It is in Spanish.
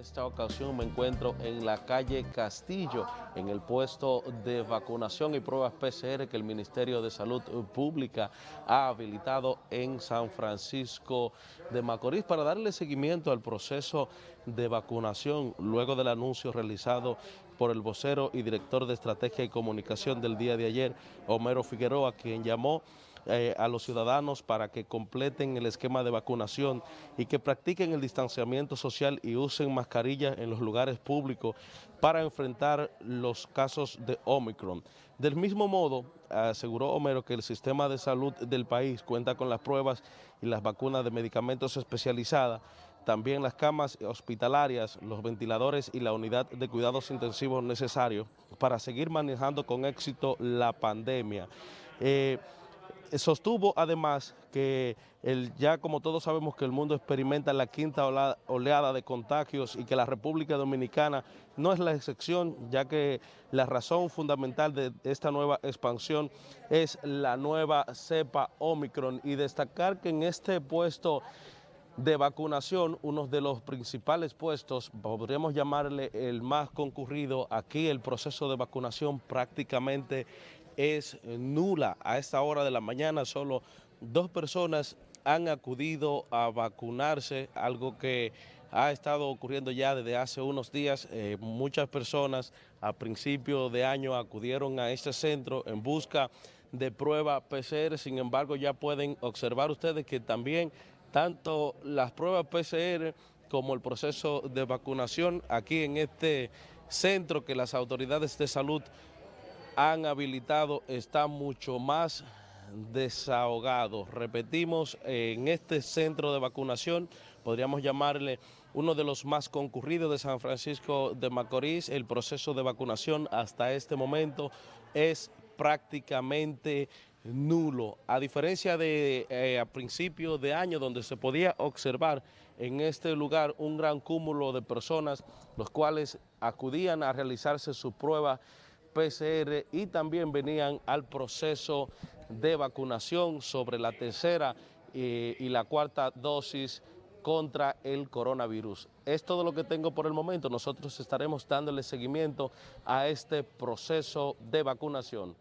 esta ocasión me encuentro en la calle Castillo, en el puesto de vacunación y pruebas PCR que el Ministerio de Salud Pública ha habilitado en San Francisco de Macorís para darle seguimiento al proceso de vacunación luego del anuncio realizado por el vocero y director de Estrategia y Comunicación del día de ayer, Homero Figueroa, quien llamó eh, a los ciudadanos para que completen el esquema de vacunación y que practiquen el distanciamiento social y usen mascarillas en los lugares públicos para enfrentar los casos de Omicron. Del mismo modo, aseguró Homero que el sistema de salud del país cuenta con las pruebas y las vacunas de medicamentos especializadas, también las camas hospitalarias, los ventiladores y la unidad de cuidados intensivos necesarios para seguir manejando con éxito la pandemia. Eh, sostuvo además que el, ya como todos sabemos que el mundo experimenta la quinta oleada de contagios y que la República Dominicana no es la excepción, ya que la razón fundamental de esta nueva expansión es la nueva cepa Omicron y destacar que en este puesto de vacunación, uno de los principales puestos, podríamos llamarle el más concurrido, aquí el proceso de vacunación prácticamente es nula. A esta hora de la mañana solo dos personas han acudido a vacunarse, algo que ha estado ocurriendo ya desde hace unos días. Eh, muchas personas a principio de año acudieron a este centro en busca de prueba PCR, sin embargo ya pueden observar ustedes que también tanto las pruebas PCR como el proceso de vacunación aquí en este centro que las autoridades de salud han habilitado está mucho más desahogado. Repetimos, en este centro de vacunación, podríamos llamarle uno de los más concurridos de San Francisco de Macorís, el proceso de vacunación hasta este momento es prácticamente nulo, a diferencia de eh, a principios de año donde se podía observar en este lugar un gran cúmulo de personas, los cuales acudían a realizarse su prueba PCR y también venían al proceso de vacunación sobre la tercera eh, y la cuarta dosis contra el coronavirus. Es todo lo que tengo por el momento. Nosotros estaremos dándole seguimiento a este proceso de vacunación.